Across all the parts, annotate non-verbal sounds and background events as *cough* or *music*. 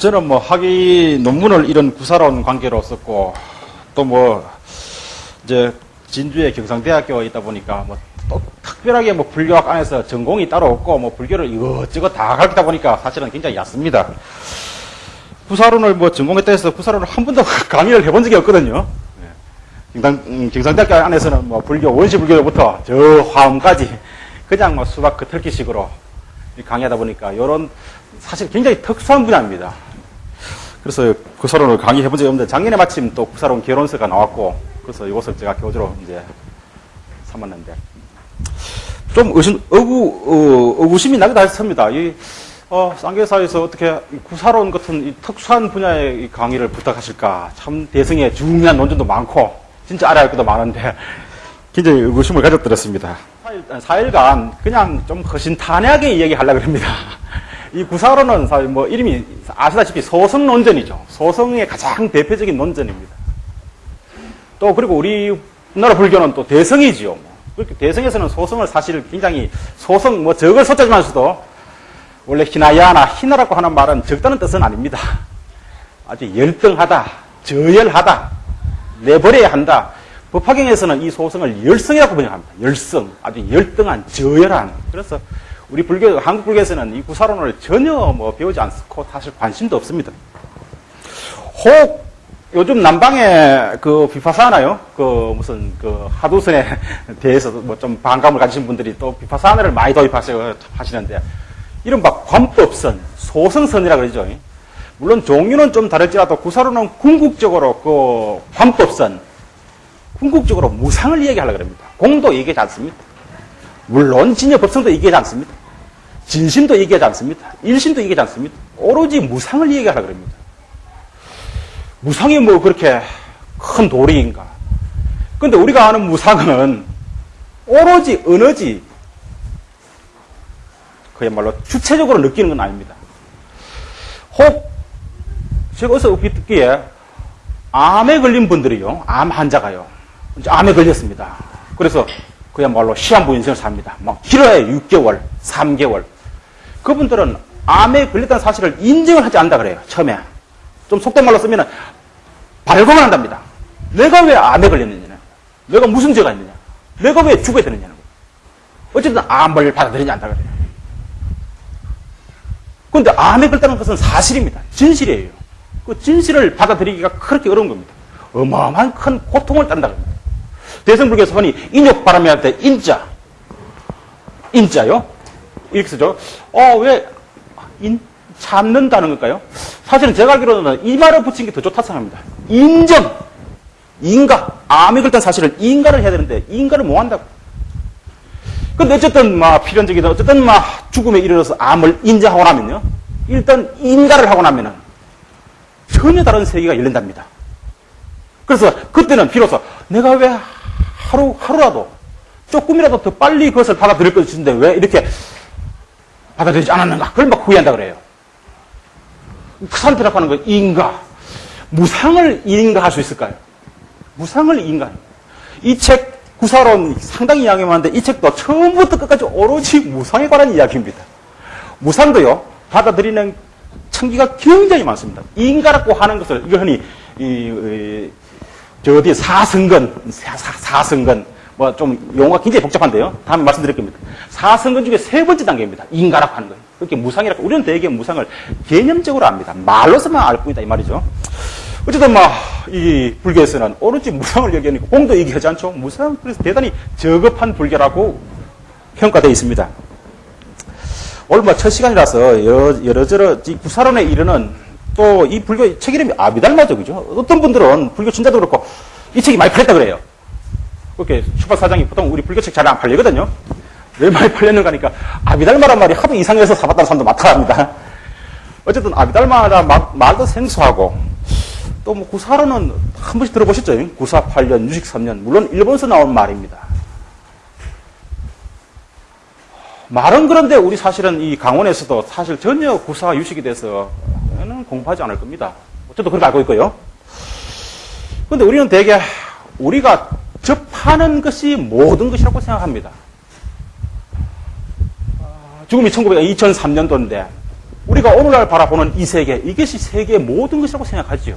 저는 뭐 학위 논문을 이런 구사론 관계로 썼고 또 뭐 이제 진주의 경상대학교에 있다 보니까 뭐 또 특별하게 뭐 불교학 안에서 전공이 따로 없고 뭐 불교를 이것저것 다 가르치다 보니까 사실은 굉장히 얕습니다. 구사론을 뭐 전공했다 해서 구사론을 한 번도 *laughs* 강의를 해본 적이 없거든요. 예. 경상, 음, 경상대학교 안에서는 뭐 불교, 원시 불교부터 저 화음까지 그냥 뭐 수박 그틀기식으로 강의하다 보니까 이런 사실 굉장히 특수한 분야입니다. 그래서 구사론을 강의해 본 적이 없는데 작년에 마침 또 구사론 결혼서가 나왔고 그래서 이것을 제가 교주로 이제 삼았는데 좀 의심, 의구, 어, 의구심이 나기도 했습니다. 이, 어, 쌍계사에서 어떻게 구사론 같은 이 특수한 분야의 이 강의를 부탁하실까. 참 대승에 중요한 논문도 많고, 진짜 알아야 할 것도 많은데, *laughs* 굉장히 의구심을 가졌더랬습니다. 4일, 4일간 그냥 좀 허심탄회하게 이야기하려고 합니다. 이 구사론은 사실 뭐 이름이 아시다시피 소성 논전이죠. 소성의 가장 대표적인 논전입니다. 또 그리고 우리나라 불교는 또 대성이지요. 뭐. 그렇게 대성에서는 소성을 사실 굉장히 소성 뭐 적을 숫자지만서도 원래 희나야나 희나라고 하는 말은 적다는 뜻은 아닙니다. 아주 열등하다, 저열하다, 내버려야 한다. 법화경에서는 이 소성을 열성이라고 번역합니다. 열성, 아주 열등한, 저열한. 그래서 우리 불교, 한국 불교에서는 이 구사론을 전혀 뭐 배우지 않고 사실 관심도 없습니다. 혹 요즘 남방에 그 비파사나요? 그 무슨 그 하도선에 *laughs* 대해서 뭐좀 반감을 가지신 분들이 또 비파사나를 많이 도입하시고 하시는데 이른바 관법선, 소성선이라 그러죠. 물론 종류는 좀 다를지라도 구사로는 궁극적으로 그 관법선, 궁극적으로 무상을 얘기하려고 합니다. 공도 얘기하지 않습니다. 물론 진여 법성도 얘기하지 않습니다. 진심도 얘기하지 않습니다. 일심도 얘기하지 않습니다. 오로지 무상을 얘기하려고 합니다. 무상이 뭐 그렇게 큰 도리인가? 근데 우리가 아는 무상은 오로지 에너지, 그야말로 주체적으로 느끼는 건 아닙니다. 혹, 제가 어디서 듣기에 암에 걸린 분들이요, 암 환자가요, 암에 걸렸습니다. 그래서 그야말로 시한부 인생을 삽니다. 막 길어야 6개월, 3개월. 그분들은 암에 걸렸다는 사실을 인정을 하지 않는다 그래요, 처음에. 좀 속된 말로 쓰면 발광을 한답니다. 내가 왜 암에 걸렸느냐? 내가 무슨 죄가 있느냐? 내가 왜 죽어야 되느냐는 거예요. 어쨌든 암을 받아들이지 않다 그래요. 그런데 암에 걸렸다는 것은 사실입니다. 진실이에요. 그 진실을 받아들이기가 그렇게 어려운 겁니다. 어마어마한 큰 고통을 딴다 겁니다. 대성불교에서 흔히 인욕 바람이 할때 인자, 인자요? 이렇게 쓰죠. 어, 왜 인, 참는다는 걸까요? 사실은 제가 알기로는 이 말을 붙인 게 더 좋다 생각합니다. 인정, 인가, 암이 걸던 사실을 인가를 해야 되는데 인가를 못 한다고. 근데 어쨌든 막 필연적이든 어쨌든 막 죽음에 이르러서 암을 인정하고 나면요. 일단 인가를 하고 나면은 전혀 다른 세계가 열린답니다. 그래서 그때는 비로소 내가 왜 하루, 하루라도 조금이라도 더 빨리 그것을 받아들일 것인데 왜 이렇게 받아들이지 않았는가? 그걸 막 후회한다 그래요. 그 선택하는 거 인가. 무상을 인가 할 수 있을까요? 무상을 인가. 이 책 구사론 상당히 이야기 많은데 이 책도 처음부터 끝까지 오로지 무상에 관한 이야기입니다. 무상도요, 받아들이는 청기가 굉장히 많습니다. 인가라고 하는 것을, 이거 흔히, 이, 이, 저 어디 사승근, 사, 승근 뭐 좀 용어가 굉장히 복잡한데요. 다음에 말씀드릴 겁니다. 사승근 중에 세 번째 단계입니다. 인가라고 하는 거예요. 그렇게 무상이라고. 우리는 대개 무상을 개념적으로 압니다. 말로서만 알 뿐이다. 이 말이죠. 어쨌든 뭐, 이 불교에서는 오로지 무상을 얘기하니까 공도 얘기하지 않죠. 무상, 그래서 대단히 저급한 불교라고 평가되어 있습니다. 오늘 뭐 첫 시간이라서 여러, 여러저러 이 구사론에 이르는 또 이 불교 책 이름이 아비달마죠. 그죠? 어떤 분들은 불교 진짜도 그렇고 이 책이 많이 팔렸다 그래요. 그렇게 출판사장이 보통 우리 불교책 잘 안 팔리거든요. 왜 많이 팔렸는가 하니까 아비달마란 말이 하도 이상해서 사봤다는 사람도 많다합니다. 어쨌든 아비달마란 말도 생소하고 또 뭐 구사로는 한 번씩 들어보셨죠? 구사 8년, 유식 3년. 물론 일본에서 나온 말입니다. 말은 그런데 우리 사실은 이 강원에서도 사실 전혀 구사 유식에 대해서는 공부하지 않을 겁니다. 어쨌든 그렇게 알고 있고요. 근데 우리는 대개 우리가 접 하는 것이 모든 것이라고 생각합니다. 죽음이 1900, 2003년도인데 우리가 오늘날 바라보는 이 세계, 이것이 세계의 모든 것이라고 생각하지요.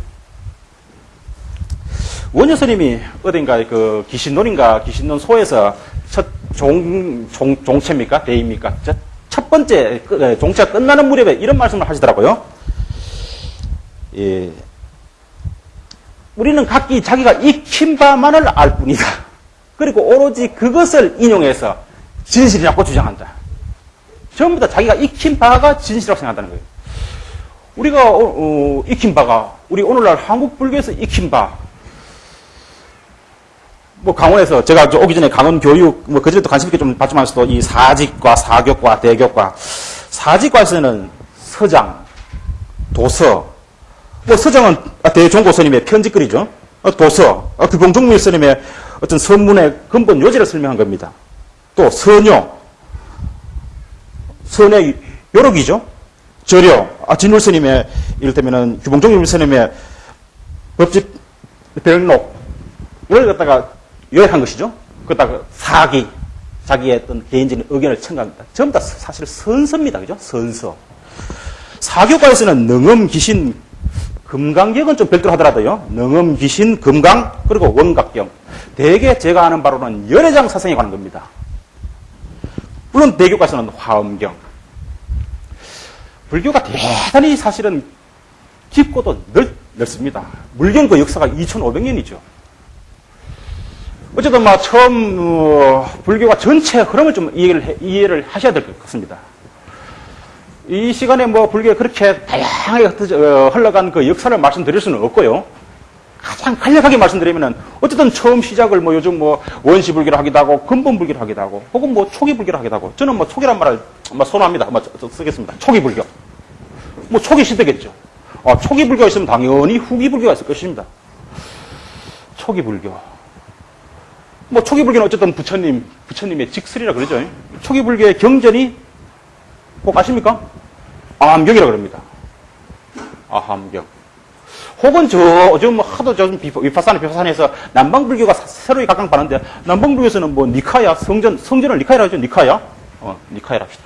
원효 스님이 어딘가 그 귀신론인가 귀신론 소에서 첫 종, 종, 종체입니까? 대입니까? 첫, 첫 번째 끝- 에, 종체가 끝나는 무렵에 이런 말씀을 하시더라고요. 예. 우리는 각기 자기가 익힌 바만을 알 뿐이다. 그리고 오로지 그것을 인용해서 진실이라고 주장한다. 전부 다 자기가 익힌 바가 진실이라고 생각한다는 거예요. 우리가 어, 어, 익힌 바가 우리 오늘날 한국 불교에서 익힌 바. 뭐 강원에서 제가 저 오기 전에 강원 교육 뭐 그전에도 관심 있게 좀 봤지만서도 이 사직과 사교과 대교과 사직과에서는 서장, 도서, 뭐 서장은 대종고 스님의 편집글이죠. 어, 도서, 어, 규봉종밀 스님의 어떤 선문의 근본 요지를 설명한 겁니다. 또 선요, 선의 요록이죠. 절요, 아, 진울 스님의 이를테면은 규봉종밀 스님의 법집 별록을 갖다가 요약한 것이죠. 그다가 사기, 자기의 어떤 개인적인 의견을 첨가합니다. 전부 다 사실 선서입니다. 그죠? 선서. 사교과에서는 능엄, 귀신, 금강경은 좀 별도로 하더라도요. 능엄, 귀신, 금강, 그리고 원각경. 대개 제가 아는 바로는 열애장 사상에 관한 겁니다. 물론 대교과에서는 화엄경. 불교가 대단히 사실은 깊고도 넓, 넓습니다. 물경 그 역사가 2500년이죠. 어쨌든 막 처음 어, 불교가 전체 흐름을 좀 이해를, 해- 이해를 하셔야 될 것 같습니다. 이 시간에 뭐 불교가 그렇게 다양하게 어, 흘러간 그 역사를 말씀드릴 수는 없고요. 가장 간략하게 말씀드리면은 어쨌든 처음 시작을 뭐 요즘 뭐 원시 불교를 하기도 하고 근본 불교를 하기도 하고 혹은 뭐 초기 불교를 하기도 하고 저는 뭐 초기란 말을 뭐 선호합니다. 뭐 저- 저 쓰겠습니다. 초기 불교. 뭐 초기 시대겠죠. 어, 초기 불교가 있으면 당연히 후기 불교가 있을 것입니다. 초기 불교. 뭐 초기 불교는 어쨌든 부처님, 부처님의 직설이라 그러죠. 초기 불교의 경전이 꼭 아십니까? 아함경이라 그럽니다. 아함경. 혹은 저, 요즘 뭐 하도 저 위파산에 비파산에서 남방불교가 사- 새로이 각광받는데, 남방불교에서는 뭐 니카야, 성전, 성전을 니카야라 하죠, 니카야? 어, 니카야라 합시다.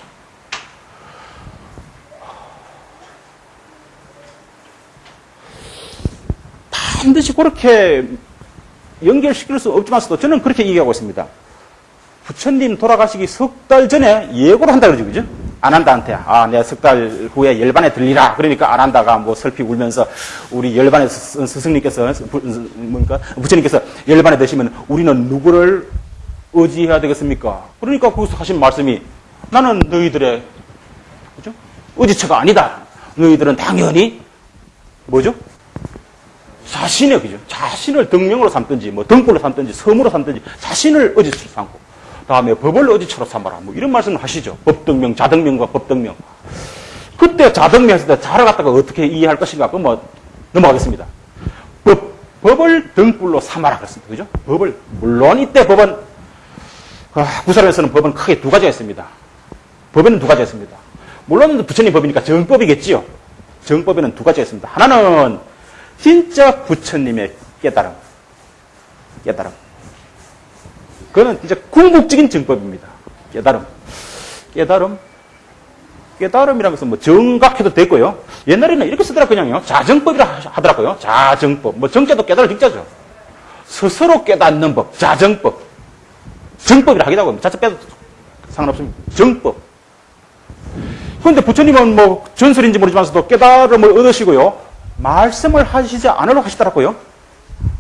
반드시 그렇게 연결시킬 수 없지만서도 저는 그렇게 얘기하고 있습니다. 부처님 돌아가시기 석 달 전에 예고를 한다 그러죠, 그죠? 안 한다한테. 아, 내가 석 달 후에 열반에 들리라. 그러니까 안 한다가 뭐 슬피 울면서 우리 열반의 스- 스승님께서, 부, 뭡니까? 부처님께서 열반에 드시면 우리는 누구를 의지해야 되겠습니까? 그러니까 거기서 하신 말씀이 나는 너희들의, 그죠? 의지처가 아니다. 너희들은 당연히, 뭐죠? 자신의 그죠? 자신을 등명으로 삼든지 뭐 등불로 삼든지 섬으로 삼든지 자신을 의지처로 삼고 다음에 법을 의지처로 삼아라 뭐 이런 말씀을 하시죠. 법등명, 자등명과 법등명. 그때 자등명 했을 때 자를 갖다가 어떻게 이해할 것인가 그럼 뭐 넘어가겠습니다. 법, 법을 등불로 삼아라 그랬습니다. 그죠? 법을 물론 이때 법은 아, 구사론에서는 법은 크게 두 가지가 있습니다. 법에는 두 가지가 있습니다. 물론 부처님 법이니까 정법이겠지요. 정법에는 두 가지가 있습니다. 하나는 진짜 부처님의 깨달음. 깨달음. 그거는 진짜 궁극적인 정법입니다. 깨달음. 깨달음. 깨달음이라는 것은 뭐 정각해도 되고요. 옛날에는 이렇게 쓰더라고요. 그냥요. 자정법이라 하더라고요. 자정법. 뭐 정자도 깨달을 정자죠. 스스로 깨닫는 법. 자정법. 정법이라 하기도 하고 자체 빼도 상관없습니다. 정법. 그런데 부처님은 뭐 전설인지 모르지만서도 깨달음을 얻으시고요. 말씀을 하시지 않으려고 하시더라고요.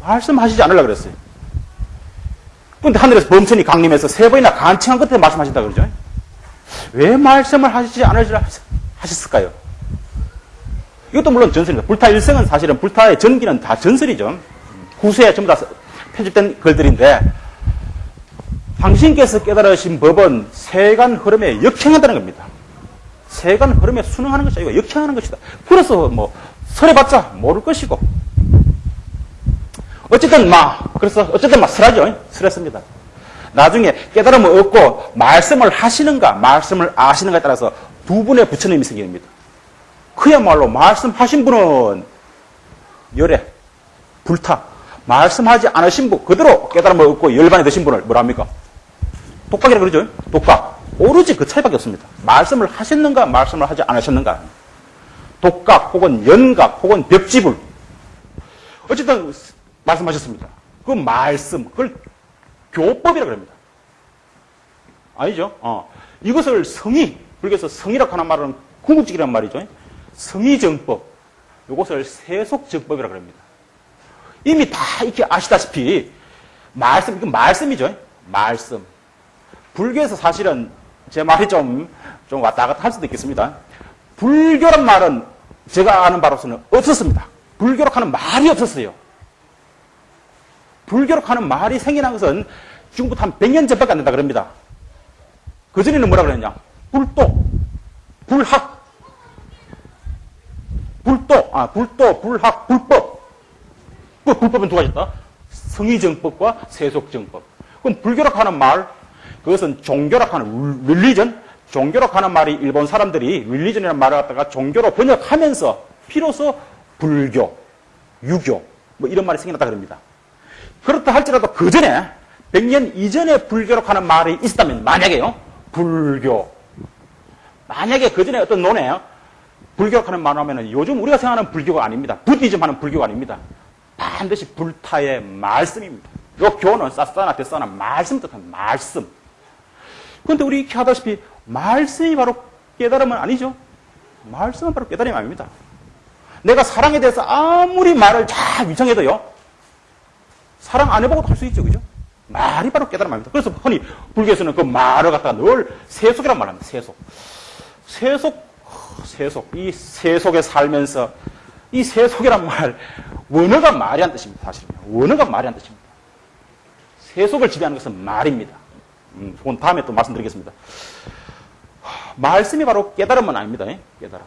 말씀하시지 않으려고 그랬어요. 그런데 하늘에서 범천이 강림해서 세 번이나 간청한 끝에 말씀하신다 그러죠. 왜 말씀을 하시지 않으시려 하셨을까요? 이것도 물론 전설입니다. 불타 일생은 사실은 불타의 전기는 다 전설이죠. 후세에 전부 다 편집된 글들인데 당신께서 깨달으신 법은 세간 흐름에 역행한다는 겁니다. 세간 흐름에 순응하는 것이 아니고 역행하는 것이다. 그래서 뭐 설해봤자 모를 것이고 어쨌든 막 그래서 어쨌든 막 설하죠. 설했습니다. 나중에 깨달음을 얻고 말씀을 하시는가 말씀을 아시는가에 따라서 두 분의 부처님이 생깁니다. 그야말로 말씀하신 분은 열애 불타 말씀하지 않으신 분 그대로 깨달음을 얻고 열반에 드신 분을 뭐라 합니까? 독각이라 그러죠. 독각. 오로지 그 차이밖에 없습니다. 말씀을 하셨는가, 말씀을 하지 않으셨는가. 독각 혹은 연각 혹은 벽지불 어쨌든 말씀하셨습니다. 그 말씀 그걸 교법이라 그럽니다. 아니죠? 어. 이것을 성의 불교에서 성의라고 하는 말은 궁극적이란 말이죠. 성의정법 이것을 세속정법이라 그럽니다. 이미 다 이렇게 아시다시피 말씀 이건 말씀이죠. 말씀. 불교에서 사실은 제 말이 좀, 좀 왔다 갔다 할 수도 있겠습니다. 불교란 말은 제가 아는 바로서는 없었습니다. 불교로 하는 말이 없었어요. 불교로 하는 말이 생겨난 것은 중부터 한 100년 전밖에 안 된다 그럽니다. 그전에는 뭐라 그랬냐? 불도, 불학, 불도, 아, 불도, 불학, 불법. 그 불법은 두 가지다. 성의정법과 세속정법. 그럼 불교라고 하는 말, 그것은 종교라고 하는 릴리전, 종교라고 하는 말이 일본 사람들이 릴리전이라는 말을 갖다가 종교로 번역하면서 비로소 불교, 유교, 뭐 이런 말이 생겨났다 그럽니다. 그렇다 할지라도 그 전에, 100년 이전에 불교라고 하는 말이 있었다면, 만약에요, 불교. 만약에 그 전에 어떤 논에 불교라고 하는 말을 하면 요즘 우리가 생각하는 불교가 아닙니다. 부디즘 하는 불교가 아닙니다. 반드시 불타의 말씀입니다. 요 교는 싸싸나 데싸나 말씀 뜻한 말씀. 그런데 우리 이렇게 하다시피 말씀이 바로 깨달음은 아니죠. 말씀은 바로 깨달음이 아닙니다. 내가 사랑에 대해서 아무리 말을 잘 위창해도요. 사랑 안 해보고도 할 수 있죠. 그죠? 말이 바로 깨달음 아닙니다. 그래서 흔히 불교에서는 그 말을 갖다가 늘 세속이란 말합니다. 세속. 세속, 세속. 이 세속에 살면서 이 세속이란 말, 원어가 말이 한 뜻입니다. 사실은. 원어가 말이 한 뜻입니다. 세속을 지배하는 것은 말입니다. 음, 그건 다음에 또 말씀드리겠습니다. 말씀이 바로 깨달음은 아닙니다. 예? 깨달음.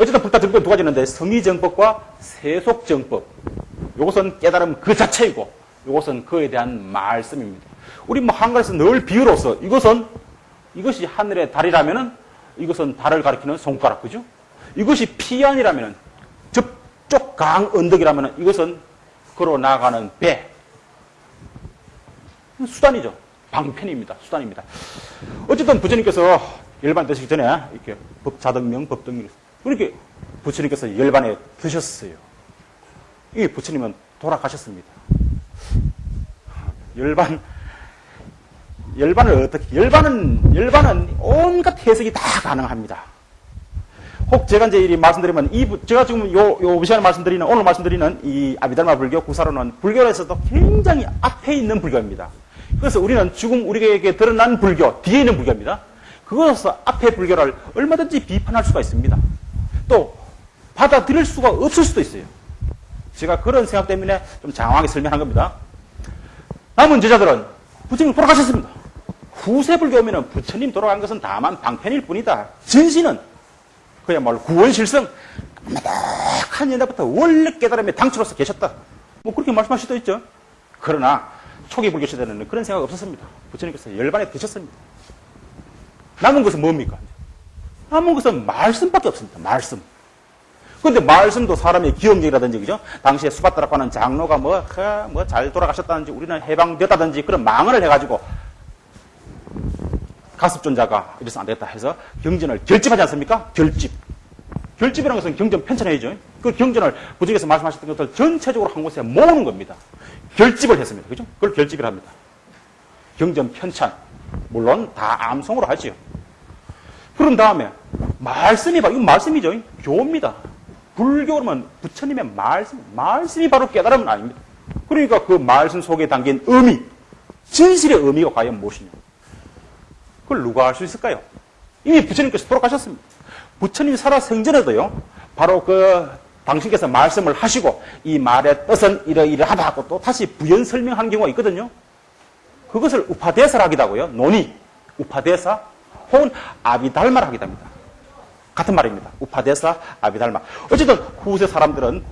어쨌든 불타 정법 두 가지 있는데 성의정법과 세속정법. 이것은 깨달음 그 자체이고 이것은 그에 대한 말씀입니다. 우리 뭐 한글에서 늘 비유로서 이것은 이것이 하늘의 달이라면은 이것은 달을 가리키는 손가락 그죠? 이것이 피안이라면은 저쪽 강 언덕이라면은 이것은 걸어 나가는 배. 수단이죠. 방편입니다. 수단입니다. 어쨌든 부처님께서 열반 되시기 전에 이렇게 법자등명, 법등명 이렇게 부처님께서 열반에 드셨어요. 이 부처님은 돌아가셨습니다. 열반, 열반을 어떻게, 열반은, 열반은 온갖 해석이 다 가능합니다. 혹 제가 이제 이 말씀드리면, 이, 제가 지금 요, 요 시간에 말씀드리는, 오늘 말씀드리는 이 아비달마 불교 구사로는 불교에서도 굉장히 앞에 있는 불교입니다. 그래서 우리는 지금 우리에게 드러난 불교, 뒤에 있는 불교입니다. 그것으로서 앞에 불교를 얼마든지 비판할 수가 있습니다. 또, 받아들일 수가 없을 수도 있어요. 제가 그런 생각 때문에 좀 장황하게 설명한 겁니다. 남은 제자들은 부처님 돌아가셨습니다. 후세 불교 오면 부처님 돌아간 것은 다만 방편일 뿐이다. 진실은 그야말로 구원실성 막한 옛날부터 원래 깨달음의 당초로서 계셨다. 뭐 그렇게 말씀하실 수도 있죠. 그러나 초기 불교 시대는 그런 생각 없었습니다. 부처님께서 열반에 드셨습니다. 남은 것은 뭡니까? 남은 것은 말씀밖에 없습니다. 말씀. 그런데 말씀도 사람의 기억력이라든지, 그죠? 당시에 수바다라고 하는 장로가 뭐, 뭐, 잘 돌아가셨다든지, 우리는 해방됐다든지, 그런 망언을 해가지고, 가습존자가 이래서 안 되겠다 해서 경전을 결집하지 않습니까? 결집. 결집이라는 것은 경전 편찬회의죠. 그 경전을 부정에서 말씀하셨던 것들 전체적으로 한 곳에 모으는 겁니다. 결집을 했습니다. 그죠? 그걸 결집을 합니다. 경전 편찬. 물론 다 암송으로 하지요. 그런 다음에 말씀이 바 이건 말씀이죠. 교입니다. 불교로는 부처님의 말씀, 말씀이 바로 깨달음은 아닙니다. 그러니까 그 말씀 속에 담긴 의미, 진실의 의미가 과연 무엇이냐. 그걸 누가 알 수 있을까요? 이미 부처님께서 돌아가셨습니다. 부처님이 살아 생전에도요, 바로 그 당신께서 말씀을 하시고 이 말의 뜻은 이러이러하다 하고 또 다시 부연 설명한 경우가 있거든요. 그것을 우파대사라 하기도 하고요. 논의, 우파대사 혹은 아비달마라 하기도 합니다. 같은 말입니다. 우파데사, 아비달마. 어쨌든 후세 사람들은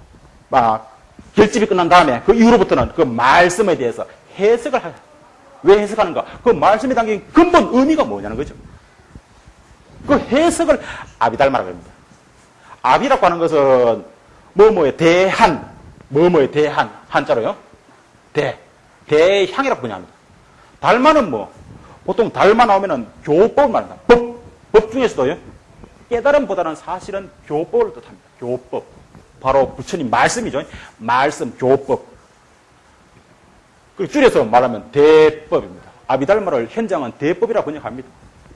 막 결집이 끝난 다음에 그 이후로부터는 그 말씀에 대해서 해석을 하, 왜 해석하는가? 그 말씀에 담긴 근본 의미가 뭐냐는 거죠. 그 해석을 아비달마라고 합니다. 아비라고 하는 것은 뭐뭐의 대한, 뭐뭐의 대한, 한자로요. 대, 대향이라고 그냥 합니다. 달마는 뭐, 보통 달마 나오면은 교법을 말합니다. 법, 법 중에서도요. 깨달음보다는 사실은 교법을 뜻합니다. 교법. 바로 부처님 말씀이죠. 말씀, 교법. 그 줄여서 말하면 대법입니다. 아비달마를 현장은 대법이라 번역합니다.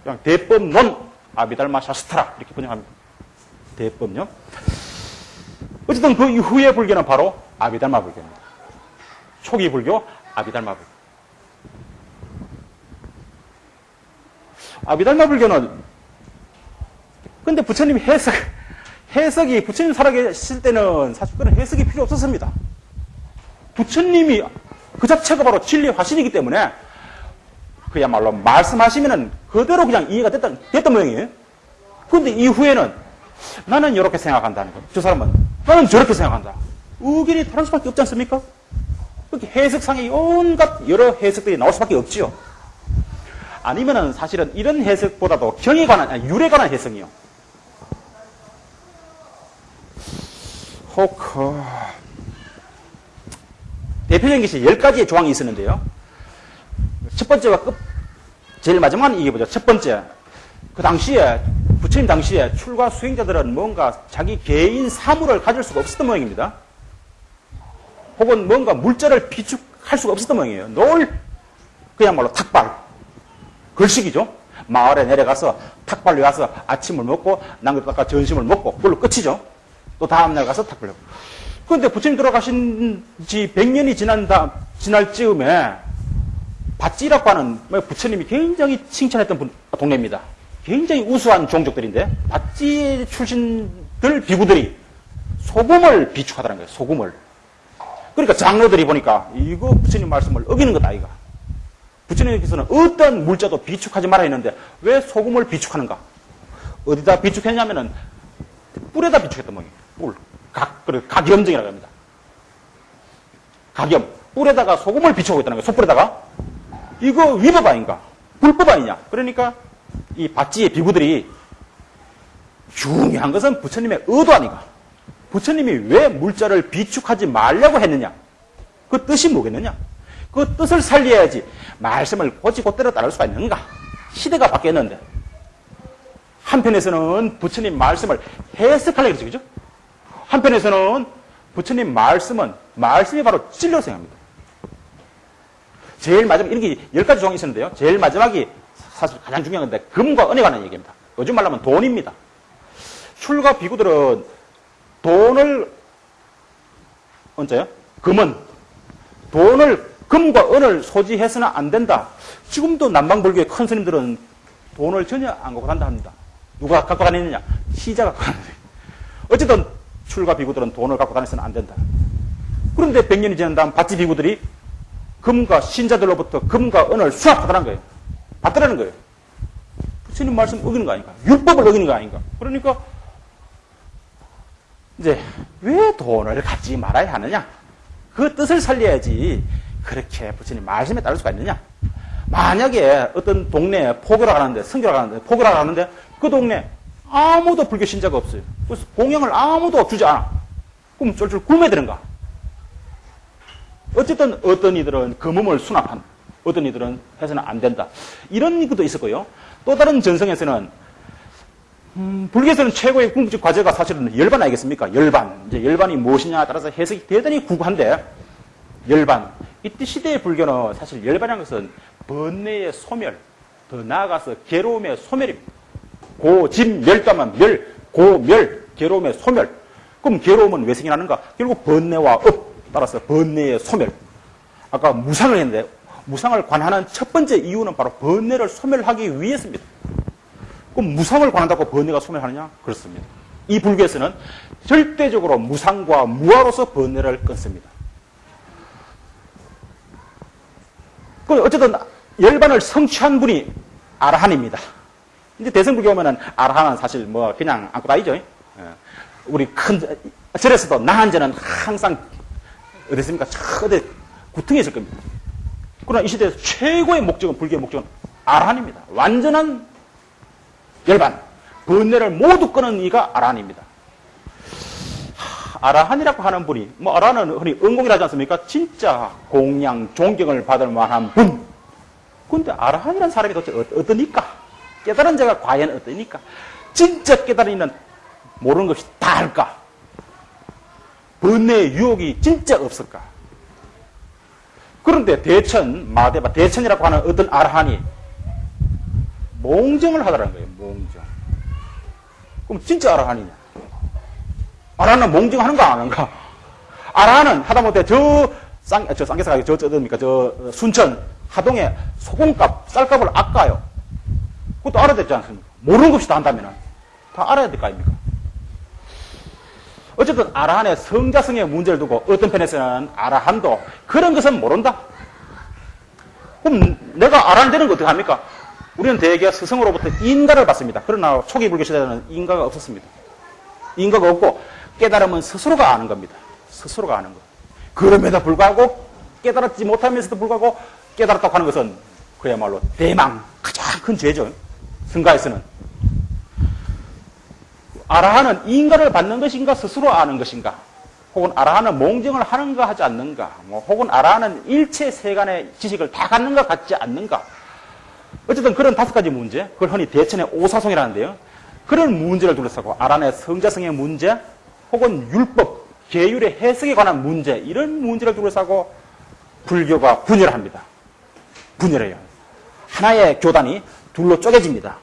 그냥 대법론 아비달마 샤스트라 이렇게 번역합니다. 대법요. 어쨌든 그 이후의 불교는 바로 아비달마 불교입니다. 초기 불교, 아비달마 불교. 아비달마 불교는 근데 부처님 해석 해석이 부처님 살아계실 때는 사실 그런 해석이 필요 없었습니다. 부처님이 그 자체가 바로 진리 화신이기 때문에 그야말로 말씀하시면은 그대로 그냥 이해가 됐던, 됐던 모양이에요. 그런데 이후에는 나는 이렇게 생각한다는 거예요. 저 사람은 나는 저렇게 생각한다. 의견이 다를 수밖에 없지 않습니까? 그렇게 해석상의 온갖 여러 해석들이 나올 수밖에 없지요. 아니면은 사실은 이런 해석보다도 경에 관한, 아니, 율에 관한 해석이요. 호크. 대표적인 것이 10가지의 조항이 있었는데요. 첫 번째가 끝, 제일 마지막은 이게 보죠. 첫 번째. 그 당시에, 부처님 당시에 출가 수행자들은 뭔가 자기 개인 사물을 가질 수가 없었던 모양입니다. 혹은 뭔가 물자를 비축할 수가 없었던 모양이에요. 늘 그야말로 탁발, 걸식이죠. 마을에 내려가서 탁발로 가서 아침을 먹고 남겼다가 점심을 먹고 그걸로 끝이죠. 또 다음날 가서 탁발로. 그런데 부처님 돌아가신 지 100년이 지난 다, 지날 즈음에 밭지라고 하는 뭐 부처님이 굉장히 칭찬했던 분, 동네입니다. 굉장히 우수한 종족들인데 밭지 출신들 비구들이 소금을 비축하더라는 거예요. 소금을. 그러니까 장로들이 보니까 이거 부처님 말씀을 어기는 거다 이가. 부처님께서는 어떤 물자도 비축하지 말아 했는데 왜 소금을 비축하는가? 어디다 비축했냐면은 뿔에다 비축했던 모양이에요. 뿔. 각, 그래, 각염증이라고 합니다. 각염. 뿔에다가 소금을 비추고 있다는 거예요. 소뿔에다가. 이거 위법 아닌가? 불법 아니냐? 그러니까 이 밭지의 비구들이 중요한 것은 부처님의 의도 아닌가? 부처님이 왜 물자를 비축하지 말라고 했느냐? 그 뜻이 뭐겠느냐? 그 뜻을 살려야지 말씀을 고지고대로 따를 수가 있는가? 시대가 바뀌었는데 한편에서는 부처님 말씀을 해석하려고 그러죠. 그죠? 한편에서는 부처님 말씀은 말씀이 바로 진리로 생각합니다. 제일 마지막 이렇게 열 가지 조항이 있었는데요. 제일 마지막이 사실 가장 중요한 건데 금과 은에 관한 얘기입니다. 요즘 말로 하면 돈입니다. 출가 비구들은 돈을 언제요? 금은 돈을 금과 은을 소지해서는 안 된다. 지금도 남방불교의 큰 스님들은 돈을 전혀 안 갖고 간다 합니다. 누가 갖고 다니느냐? 시자 갖고 다니는 어쨌든 출가 비구들은 돈을 갖고 다니서는 안 된다. 그런데 100년이 지난 다음 밭지 비구들이 금과 신자들로부터 금과 은을 수합하더란 거예요. 받더라는 거예요. 부처님 말씀 어기는 거 아닌가? 율법을 어기는 거 아닌가? 그러니까 이제 왜 돈을 갖지 말아야 하느냐? 그 뜻을 살려야지 그렇게 부처님 말씀에 따를 수가 있느냐? 만약에 어떤 동네에 포교라 가는데 성교라 가는데 포교라 가는데 그 동네 아무도 불교 신자가 없어요. 그래서 공양을 아무도 주지 않아. 그럼 쫄쫄 굶어야 되는가? 어쨌든 어떤 이들은 금음을 수납한, 어떤 이들은 해서는 안 된다. 이런 것도 있었고요. 또 다른 전성에서는 음, 불교에서는 최고의 궁극적 과제가 사실은 열반 아니겠습니까? 열반. 이제 열반이 무엇이냐에 따라서 해석이 대단히 구구한데 열반. 이때 시대의 불교는 사실 열반이라는 것은 번뇌의 소멸, 더 나아가서 괴로움의 소멸입니다. 고짐 멸담한 멸, 고멸, 괴로움의 소멸. 그럼 괴로움은 왜 생겨나는가? 결국 번뇌와 업, 따라서 번뇌의 소멸. 아까 무상을 했는데 무상을 관하는 첫 번째 이유는 바로 번뇌를 소멸하기 위해서입니다. 그럼 무상을 관한다고 번뇌가 소멸하느냐? 그렇습니다. 이 불교에서는 절대적으로 무상과 무아로서 번뇌를 끊습니다. 그 어쨌든 열반을 성취한 분이 아라한입니다. 이제 대승불교 오면은 아라한은 사실 뭐 그냥 안고 다니죠. 예. 우리 큰 절에서도 나한제는 항상 어땠습니까? 어디 구퉁에 있을 겁니다. 그러나 이 시대에서 최고의 목적은 불교의 목적은 아라한입니다. 완전한 열반, 번뇌를 모두 끊은 이가 아라한입니다. 아라한이라고 하는 분이 뭐 아라한은 흔히 은공이라지 않습니까? 진짜 공양 존경을 받을 만한 분. 근데 아라한이라는 사람이 도대체 어떠니까? 깨달은 자가 과연 어떠니까? 진짜 깨달이는 모르는 것이 다 할까? 번뇌의 유혹이 진짜 없을까? 그런데 대천, 마대바, 대천이라고 하는 어떤 아라한이 몽정을 하더라는 거예요, 몽정. 그럼 진짜 아라한이냐? 아라한은 몽정하는 거안 하는가? 아라한은 하다못해 저 쌍, 저 쌍계사가 저, 저, 어딥니까? 저 순천, 하동에 소금값, 쌀값을 아까요. 그것도 알아야 되지 않습니까? 모르는 것이 다 한다면 다 알아야 될 거 아닙니까? 어쨌든 아라한의 성자성의 문제를 두고 어떤 편에서는 아라한도 그런 것은 모른다. 그럼 내가 아라한 되는 거 어떻게 합니까? 우리는 대개 스승으로부터 인가를 받습니다. 그러나 초기 불교 시대에는 인가가 없었습니다. 인가가 없고 깨달음은 스스로가 아는 겁니다. 스스로가 아는 것. 그럼에도 불구하고 깨달았지 못하면서도 불구하고 깨달았다고 하는 것은 그야말로 대망 가장 큰 죄죠. 승가에서는. 아라한은 인가를 받는 것인가 스스로 아는 것인가 혹은 아라한은 몽정을 하는가 하지 않는가 뭐 혹은 아라한은 일체 세간의 지식을 다 갖는가 갖지 않는가. 어쨌든 그런 다섯 가지 문제 그걸 흔히 대천의 오사송이라는데요. 그런 문제를 둘러싸고 아라한의 성자성의 문제 혹은 율법 계율의 해석에 관한 문제 이런 문제를 둘러싸고 불교가 분열합니다. 분열해요. 하나의 교단이 둘로 쪼개집니다